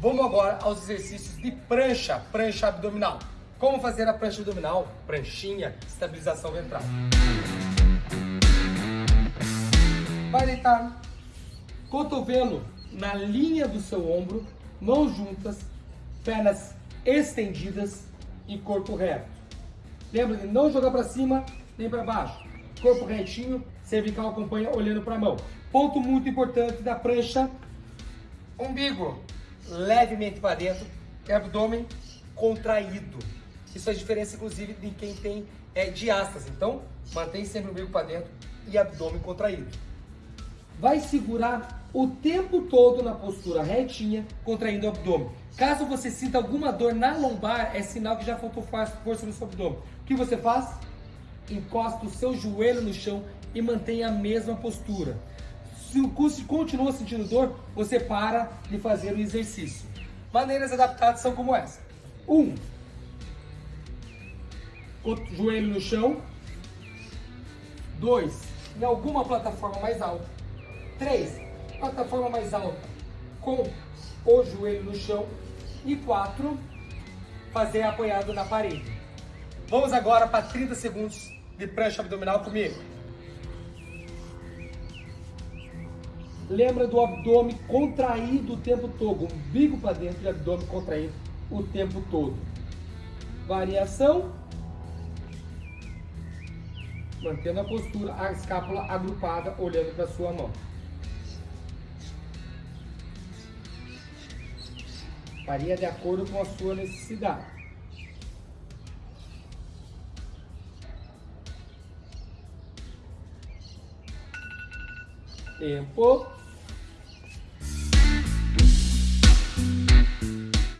Vamos agora aos exercícios de prancha, prancha abdominal. Como fazer a prancha abdominal? Pranchinha, estabilização ventral. Vai deitar cotovelo na linha do seu ombro, mãos juntas, pernas estendidas e corpo reto. Lembra de não jogar para cima nem para baixo. Corpo retinho, cervical acompanha olhando para a mão. Ponto muito importante da prancha, umbigo levemente para dentro e abdômen contraído. Isso faz diferença, inclusive, de quem tem é, diástase. Então, mantém sempre o umbigo para dentro e abdômen contraído. Vai segurar o tempo todo na postura retinha, contraindo o abdômen. Caso você sinta alguma dor na lombar, é sinal que já faltou força no seu abdômen. O que você faz? Encosta o seu joelho no chão e mantém a mesma postura. Se continua sentindo dor, você para de fazer o exercício. Maneiras adaptadas são como essa. 1. Um, joelho no chão. 2. Em alguma plataforma mais alta. 3. Plataforma mais alta com o joelho no chão. E 4. Fazer apoiado na parede. Vamos agora para 30 segundos de prancha abdominal comigo. Lembra do abdômen contraído o tempo todo, umbigo para dentro e abdômen contraído o tempo todo. Variação. Mantendo a postura, a escápula agrupada, olhando para sua mão. Varia de acordo com a sua necessidade. Eh, Tempo.